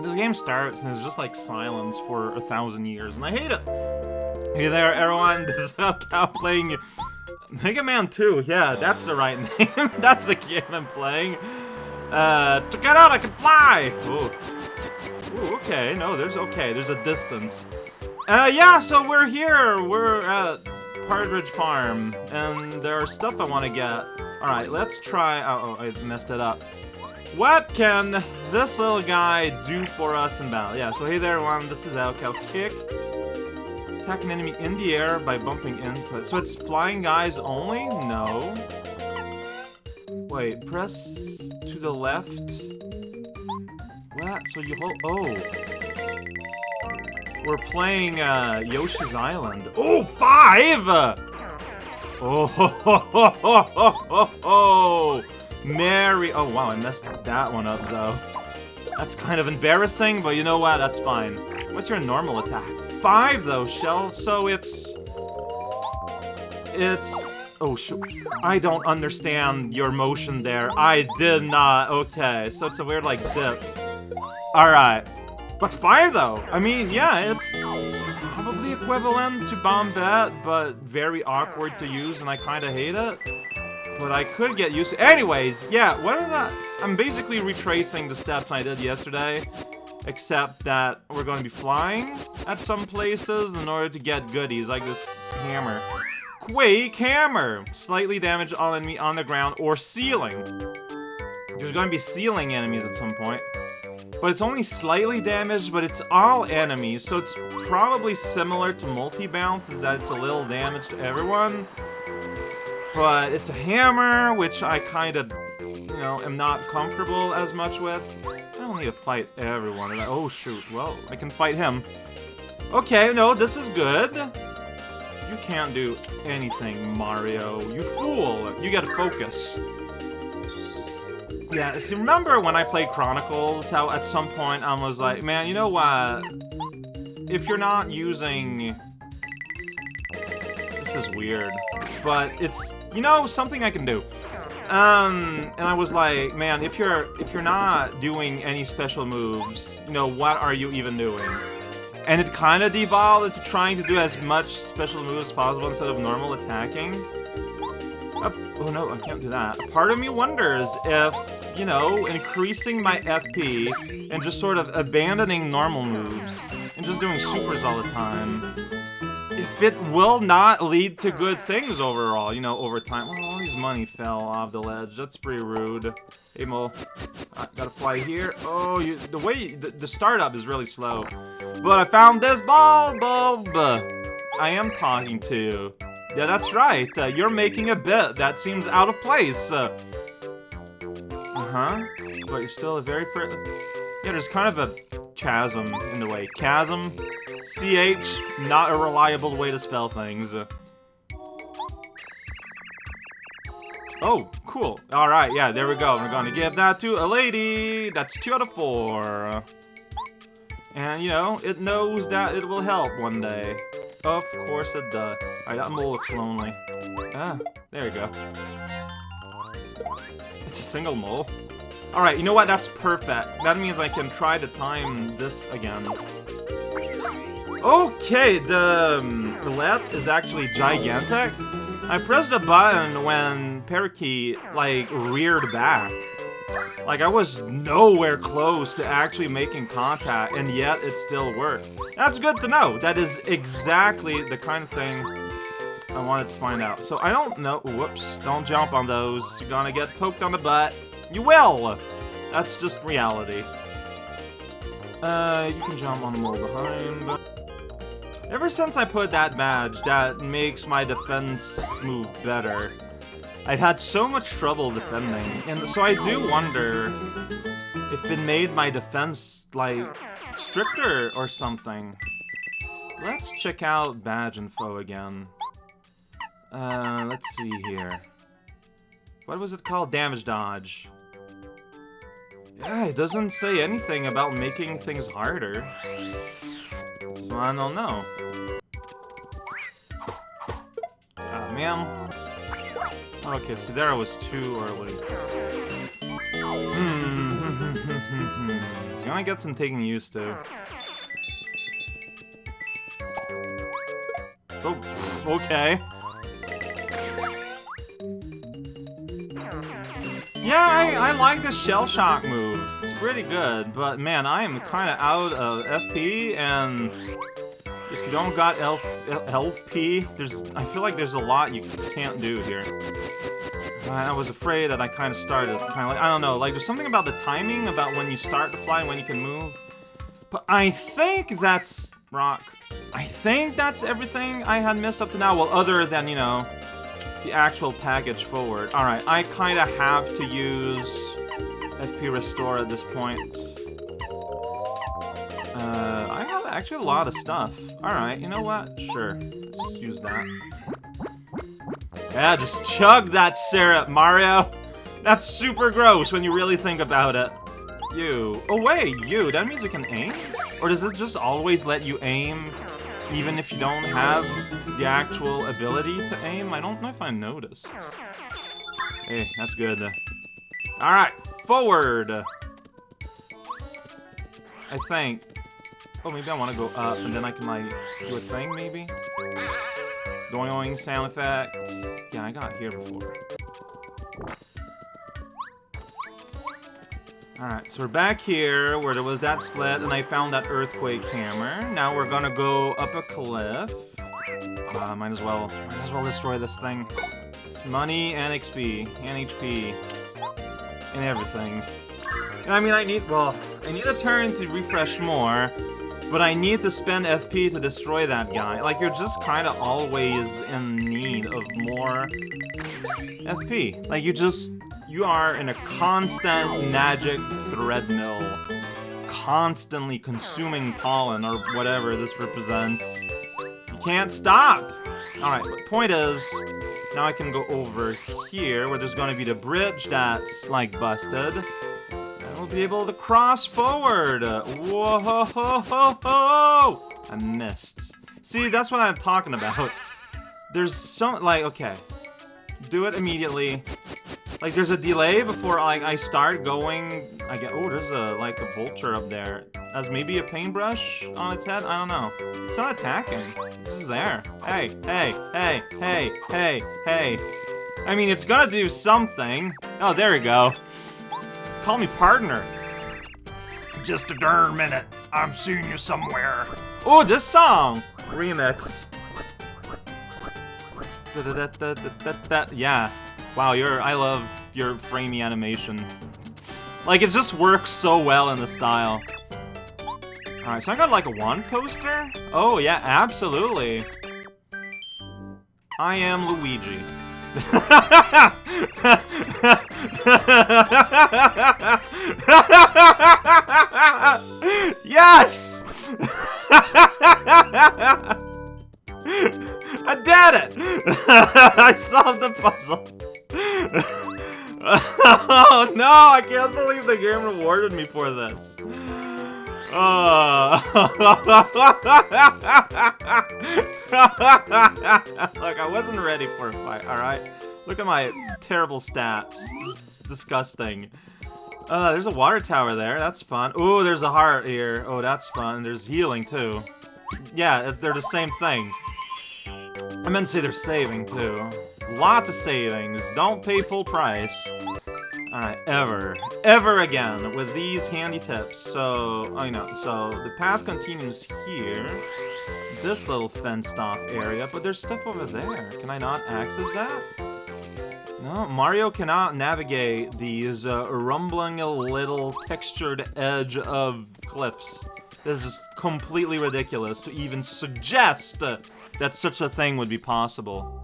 This game starts and it's just like silence for a thousand years, and I hate it. Hey there, everyone. This is Cow playing Mega Man 2. Yeah, that's the right name. that's the game I'm playing. Uh, check it out, I can fly! Ooh. Ooh, okay, no, there's okay, there's a distance. Uh, yeah, so we're here, we're at Partridge Farm, and there's stuff I want to get. Alright, let's try, oh, oh, I messed it up. What can this little guy do for us in battle? Yeah, so hey there everyone, this is raocow. Kick. Attack an enemy in the air by bumping into it. So it's flying guys only? No. Wait, press to the left. What? So you hold... Oh. We're playing uh, Yoshi's Island. Oh, five! Oh, ho, ho, ho, ho, ho, ho. Mary. Oh, wow, I messed that one up, though. That's kind of embarrassing, but you know what? That's fine. What's your normal attack? Five, though, Shell. So it's... It's... Oh, sh I don't understand your motion there. I did not. Okay, so it's a weird, like, dip. Alright. But five, though. I mean, yeah, it's probably equivalent to Bombette, but very awkward to use, and I kind of hate it. But I could get used to Anyways, yeah, what is that? I'm basically retracing the steps I did yesterday, except that we're going to be flying at some places in order to get goodies, like this hammer. Quake Hammer! Slightly damage all enemy on the ground or ceiling. There's going to be ceiling enemies at some point. But it's only slightly damaged, but it's all enemies, so it's probably similar to multi-bounce, is that it's a little damage to everyone. But it's a hammer, which I kind of, you know, am not comfortable as much with. I don't need to fight everyone. Oh, shoot. Well, I can fight him. Okay, no, this is good. You can't do anything, Mario. You fool. You gotta focus. Yeah, see, remember when I played Chronicles, how at some point I was like, man, you know what? If you're not using... This is weird. But it's you know, something I can do. Um, and I was like, man, if you're if you're not doing any special moves, you know, what are you even doing? And it kind of devolved into trying to do as much special moves as possible instead of normal attacking. Uh, oh no, I can't do that. A part of me wonders if, you know, increasing my FP and just sort of abandoning normal moves and just doing supers all the time if it will not lead to good things overall, you know, over time. Oh, all his money fell off the ledge. That's pretty rude. Hey, Mo. I gotta fly here. Oh, you, the way, the, the startup is really slow. But I found this bulb. I am talking to. you. Yeah, that's right. Uh, you're making a bit that seems out of place. Uh, uh-huh. But you're still a very... Yeah, there's kind of a chasm in the way. Chasm? CH, not a reliable way to spell things. Oh, cool. Alright, yeah, there we go. We're gonna give that to a lady. That's two out of four. And, you know, it knows that it will help one day. Of course it does. Alright, that mole looks lonely. Ah, there we go. It's a single mole. Alright, you know what? That's perfect. That means I can try to time this again. Okay, the um, is actually gigantic. I pressed the button when Parakeet, like, reared back. Like, I was nowhere close to actually making contact, and yet it still worked. That's good to know. That is exactly the kind of thing I wanted to find out. So I don't know. Whoops. Don't jump on those. You're gonna get poked on the butt. You will! That's just reality. Uh, you can jump on the mole behind. Ever since I put that badge, that makes my defense move better. I've had so much trouble defending, and so I do wonder if it made my defense, like, stricter or something. Let's check out badge info again. Uh, let's see here. What was it called? Damage dodge. Yeah, it doesn't say anything about making things harder. So I don't know. Ah, man. Okay, so there I was too early. Hmm. It's gonna get some taking used to. Oh, okay. Yeah, I, I like the Shell Shot move. It's pretty good, but man, I am kind of out of FP, and if you don't got Elf, LP, there's I feel like there's a lot you can't do here. I was afraid that I kind of started kind of like, I don't know, like there's something about the timing, about when you start to fly when you can move. But I think that's rock. I think that's everything I had missed up to now, well, other than, you know, the actual package forward. Alright, I kind of have to use FP Restore at this point. Uh, I have actually a lot of stuff. Alright, you know what? Sure, let's use that. Yeah, just chug that syrup, Mario! That's super gross when you really think about it. You. Oh wait, you. That means you can aim? Or does it just always let you aim even if you don't have the actual ability to aim? I don't know if I noticed. Hey, that's good. Alright, forward! I think. Oh, maybe I want to go up, and then I can, like, do a thing, maybe? Doing sound effects. Yeah, I got here before. Alright, so we're back here where there was that split and I found that earthquake hammer. Now we're gonna go up a cliff. Uh, might as well might as well destroy this thing. It's money and XP and HP and everything. And I mean I need well, I need a turn to refresh more, but I need to spend FP to destroy that guy. Like you're just kinda always in need of more FP. Like you just you are in a constant magic threadmill, constantly consuming pollen or whatever this represents. You can't stop! Alright, the point is, now I can go over here where there's gonna be the bridge that's, like, busted. And we'll be able to cross forward! Whoa ho ho ho! I missed. See, that's what I'm talking about. There's some, like, okay. Do it immediately. Like, there's a delay before, like, I start going... I get... Oh, there's a, like, a vulture up there. As maybe a paintbrush on its head? I don't know. It's not attacking. This is there. Hey, hey, hey, hey, hey, hey. I mean, it's gonna do something. Oh, there we go. Call me partner. Just a darn minute. I'm seeing you somewhere. Oh, this song! Remixed. Yeah. Wow, your I love your framey animation. Like, it just works so well in the style. Alright, so I got like a one poster? Oh, yeah, absolutely. I am Luigi. yes! I did it! I solved the puzzle. Oh no, I can't believe the game rewarded me for this. Oh. Look, I wasn't ready for a fight, alright? Look at my terrible stats. Disgusting. Uh, there's a water tower there. That's fun. Oh, there's a heart here. Oh, that's fun. There's healing, too. Yeah, they're the same thing. I meant to say they're saving, too. Lots of savings. Don't pay full price. Alright, ever. Ever again with these handy tips. So, I know. So, the path continues here. This little fenced-off area, but there's stuff over there. Can I not access that? No, Mario cannot navigate these uh, rumbling little textured edge of cliffs. This is completely ridiculous to even suggest uh, that such a thing would be possible.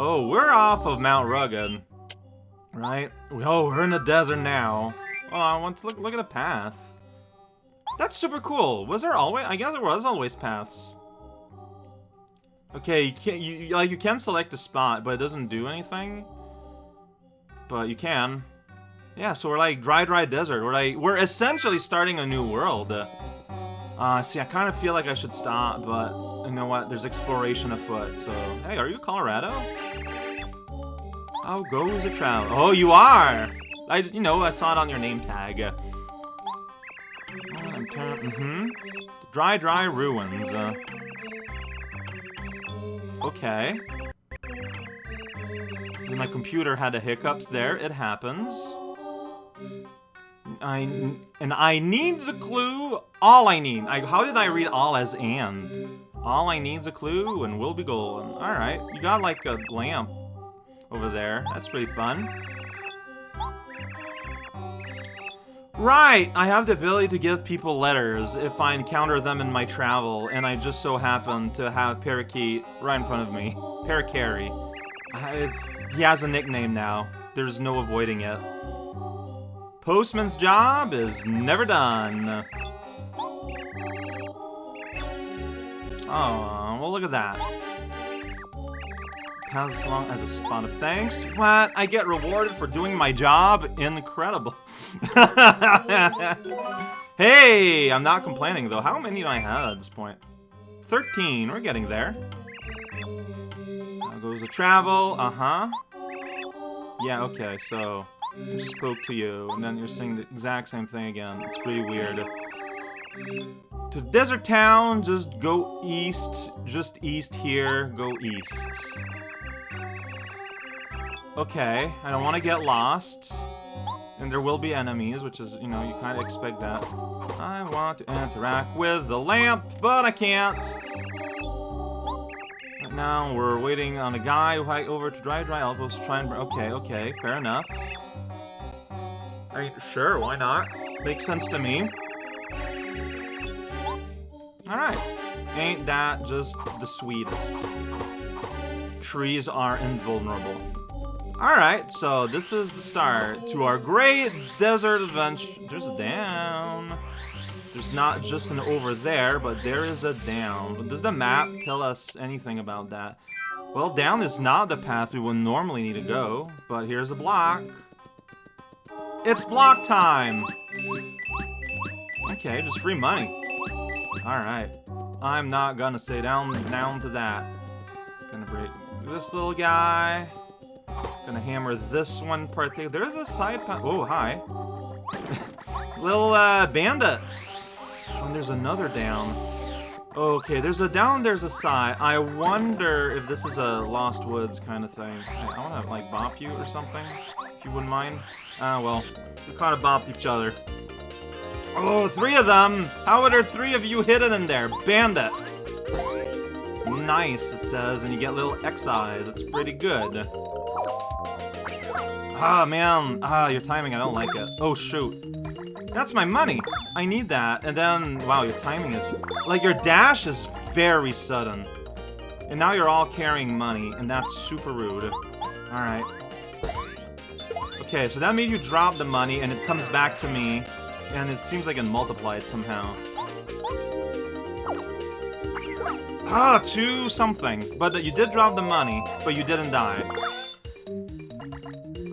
Oh, we're off of Mount Rugged. Right? Oh, we're in the desert now. Oh, I want to look look at the path. That's super cool. Was there always I guess there was always paths. Okay, you can you like you can select a spot, but it doesn't do anything. But you can. Yeah, so we're like dry dry desert. We're like we're essentially starting a new world. Uh, see, I kind of feel like I should stop, but you know what? There's exploration afoot, so... Hey, are you Kolorado? How goes the travel? Oh, you are! I, you know, I saw it on your name tag. Mm-hmm. Dry, dry ruins. Uh, okay. My computer had a hiccups there. It happens. I and I needs a clue. All I need. I, how did I read all as and? All I need's a clue and we'll be golden. All right, you got like a lamp over there. That's pretty fun. Right, I have the ability to give people letters if I encounter them in my travel, and I just so happen to have Parakeet right in front of me. Parakarry. Uh, it's, he has a nickname now. There's no avoiding it. Postman's job is never done. Oh, well look at that. Pass along as a spot of thanks. What? I get rewarded for doing my job? Incredible. hey, I'm not complaining though. How many do I have at this point? 13, we're getting there. Now goes the travel, uh-huh. Yeah, okay, so I just spoke to you, and then you're saying the exact same thing again. It's pretty weird. To Desert Town, just go east. Just east here, go east. Okay, I don't want to get lost. And there will be enemies, which is, you know, you kind of expect that. I want to interact with the lamp, but I can't. Right now, we're waiting on a guy over to Dry Dry Elbows to try and... Okay, okay, fair enough. I sure, why not? Makes sense to me. Alright. Ain't that just the sweetest? Trees are invulnerable. Alright, so this is the start to our great desert adventure. There's a down. There's not just an over there, but there is a down. Does the map tell us anything about that? Well, down is not the path we would normally need to go, but here's a block. It's block time! Okay, just free money. Alright. I'm not gonna say down down to that. Gonna break this little guy. Gonna hammer this one part. There's a side. Oh, hi. little uh, bandits. And there's another down. Okay, there's a down, there's a side. I wonder if this is a Lost Woods kind of thing. I wanna, like, bop you or something, if you wouldn't mind. Ah, well, we kind of bopped each other. Oh, three of them! How are three of you hidden in there? Bandit! Nice, it says, and you get little X-eyes. It's pretty good. Ah, man. Ah, your timing, I don't like it. Oh, shoot. That's my money! I need that. And then, wow, your timing is... Like, your dash is very sudden. And now you're all carrying money, and that's super rude. Alright. Okay, so that made you drop the money, and it comes back to me. And it seems like it multiplied somehow. Ah, two something. But you did drop the money, but you didn't die.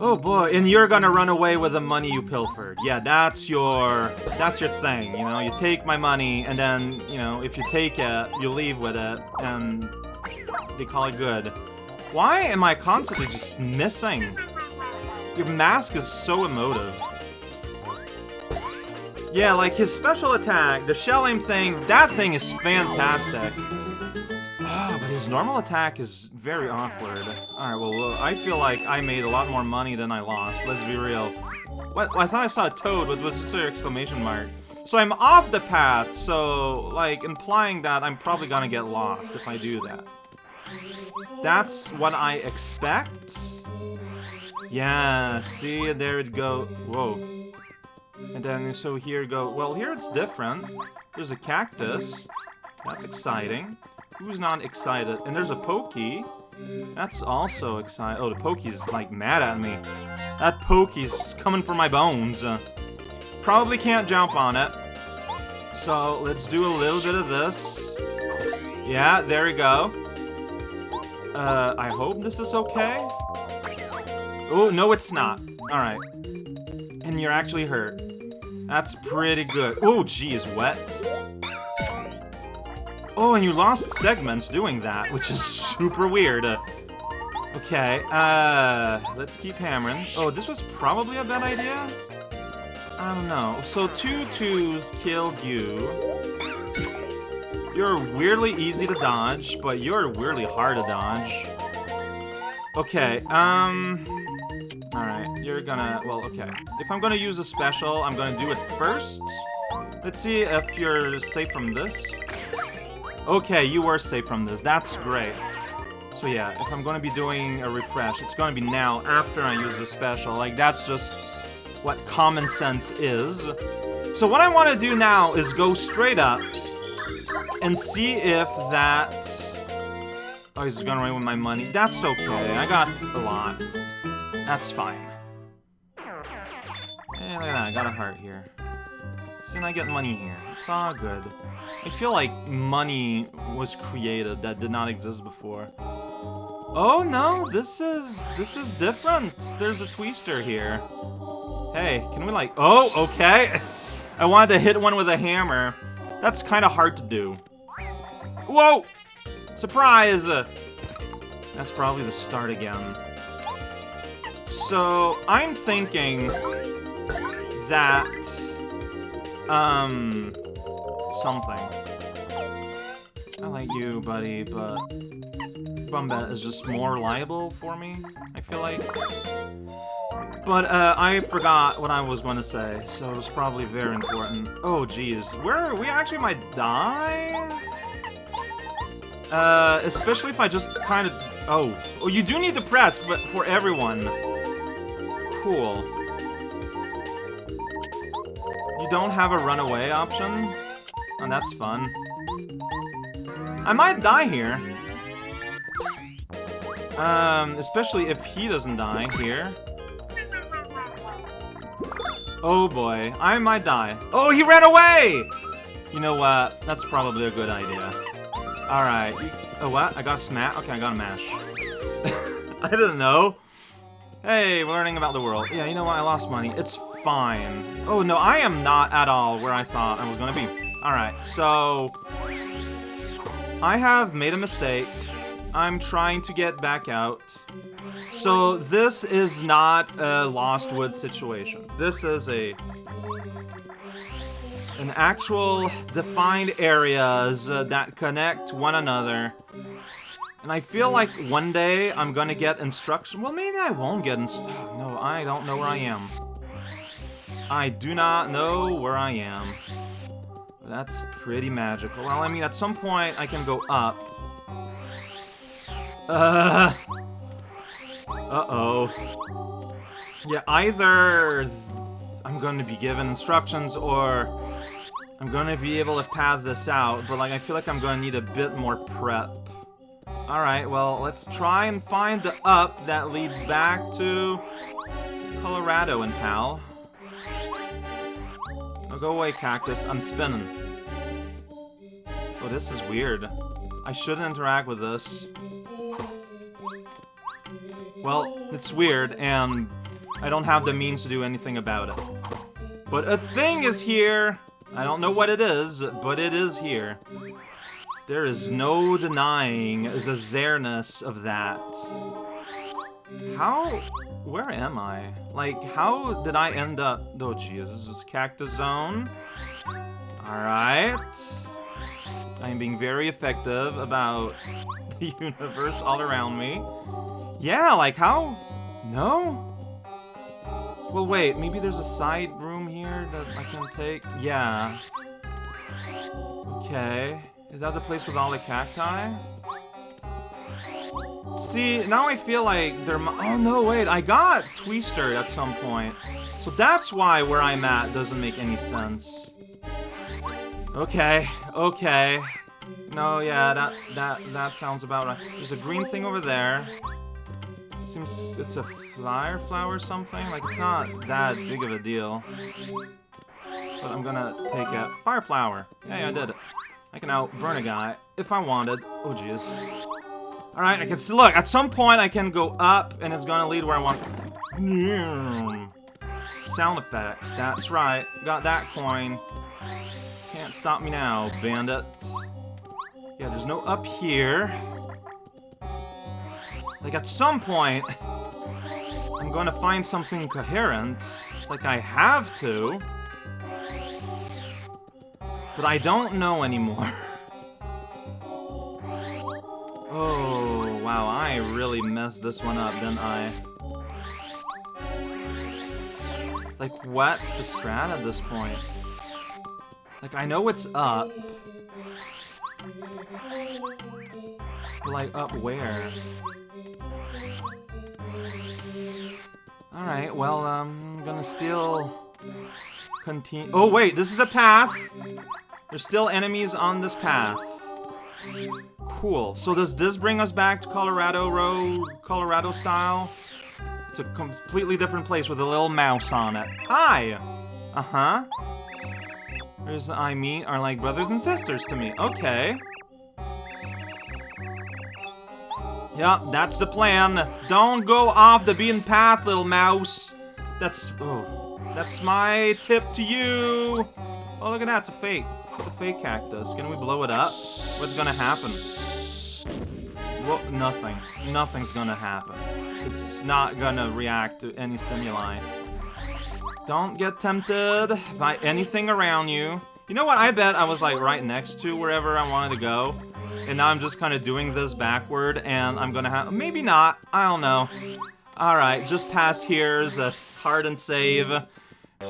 Oh boy, and you're gonna run away with the money you pilfered. Yeah, that's your that's your thing, you know? You take my money and then, you know, if you take it, you leave with it and they call it good. Why am I constantly just missing? Your mask is so emotive. Yeah, like his special attack, the shell aim thing, that thing is fantastic. Oh, but his normal attack is very awkward. Alright, well, I feel like I made a lot more money than I lost, let's be real. What? I thought I saw a toad, but just an exclamation mark. So I'm off the path, so, like, implying that I'm probably gonna get lost if I do that. That's what I expect? Yeah, see, there it go. Whoa. And then, so here go. Well, here it's different. There's a cactus. That's exciting. Who's not excited? And there's a Pokey. That's also exciting. Oh, the Pokey's, like, mad at me. That Pokey's coming for my bones. Uh, probably can't jump on it. So, let's do a little bit of this. Yeah, there we go. Uh, I hope this is okay. Oh, no, it's not. Alright. And you're actually hurt. That's pretty good. Oh, geez, wet. Oh, and you lost segments doing that, which is super weird. Uh, okay, uh, let's keep hammering. Oh, this was probably a bad idea? I don't know. So two twos killed you. You're weirdly easy to dodge, but you're weirdly hard to dodge. Okay, um... Alright, you're gonna... Well, okay. If I'm gonna use a special, I'm gonna do it first. Let's see if you're safe from this. Okay, you were safe from this. That's great. So yeah, if I'm gonna be doing a refresh, it's gonna be now, after I use the special. Like, that's just what common sense is. So what I want to do now is go straight up and see if that... Oh, he's gonna run with my money. That's okay. I got a lot. That's fine. Hey, look at that. I got a heart here. And I get money here. It's all good. I feel like money was created that did not exist before. Oh no, this is this is different. There's a twister here. Hey, can we like Oh, okay. I wanted to hit one with a hammer. That's kind of hard to do. Whoa! Surprise! That's probably the start again. So, I'm thinking that um something. I like you, buddy, but Bombette is just more reliable for me, I feel like. But, uh, I forgot what I was going to say, so it was probably very important. Oh, jeez. Where we actually might die? Uh, especially if I just kind of... Oh. Oh, you do need to press but for everyone. Cool. You don't have a runaway option? And that's fun. I might die here. Um, especially if he doesn't die here. Oh boy, I might die. Oh, he ran away! You know what? That's probably a good idea. Alright. Oh, what? I got a smash? Okay, I got a mash. I didn't know. Hey, learning about the world. Yeah, you know what? I lost money. It's fine. Oh, no, I am not at all where I thought I was going to be. Alright, so... I have made a mistake. I'm trying to get back out. So this is not a Lost Woods situation. This is a an actual defined areas uh, that connect one another. And I feel like one day I'm gonna get instruction. Well, maybe I won't get inst- No, I don't know where I am. I do not know where I am. That's pretty magical. Well, I mean, at some point I can go up. Uh. Uh-oh. Yeah, either I'm going to be given instructions or I'm to be able to path this out, but like I feel like I'm to need a bit more prep. Alright, well, let's try and find the up that leads back to Kolorado and pal. Now go away, cactus. I'm spinning. Oh, this is weird. I shouldn't interact with this. Well, it's weird, and I don't have the means to do anything about it. But a thing is here! I don't know what it is, but it is here. There is no denying the there-ness of that. How... Where am I? Like, how did I end up... Oh, jeez, this is Cactus Zone. Alright. I am being very effective about the universe all around me. Yeah, like how? No? Well, wait, maybe there's a side room here that I can take? Yeah. Okay. Is that the place with all the cacti? See, now I feel like there Oh, no, wait, I got Twister at some point. So that's why where I'm at doesn't make any sense. Okay, okay. No, yeah, that, that, that sounds about right. There's a green thing over there. Seems it's a flyer flower or something. Like, it's not that big of a deal. But I'm gonna take a fire flower. Hey, I did it. I can now burn a guy if I wanted. Oh, jeez. Alright, I can see. Look, at some point I can go up and it's gonna lead where I want. Hmm. Sound effects. That's right. Got that coin. Can't stop me now, bandit. Yeah, there's no up here. Like, at some point, I'm gonna find something coherent. Like, I have to. But I don't know anymore. oh, wow, I really messed this one up, didn't I? Like, what's the strat at this point? Like, I know it's up. But, like, up where? Alright, well, I'm gonna still continue. Oh, wait, this is a path! There's still enemies on this path. Cool. So does this bring us back to Colorado Road, Colorado style? It's a completely different place with a little mouse on it. Hi! Uh-huh. There's I meet are like brothers and sisters to me. Okay. Yep, that's the plan. Don't go off the beaten path, little mouse. That's oh, that's my tip to you. Oh, look at that, it's a fake. It's a fake cactus. Can we blow it up? What's gonna happen? Well, nothing. Nothing's gonna happen. It's not gonna react to any stimuli. Don't get tempted by anything around you. You know what? I bet I was like right next to wherever I wanted to go. And now I'm just kind of doing this backward and I'm gonna have- maybe not, I don't know. Alright, just past here's a hard and save.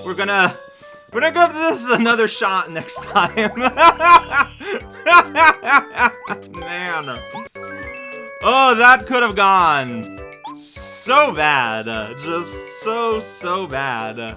We're gonna- we're gonna go give this another shot next time. Man. Oh, that could have gone so bad. Just so, so bad.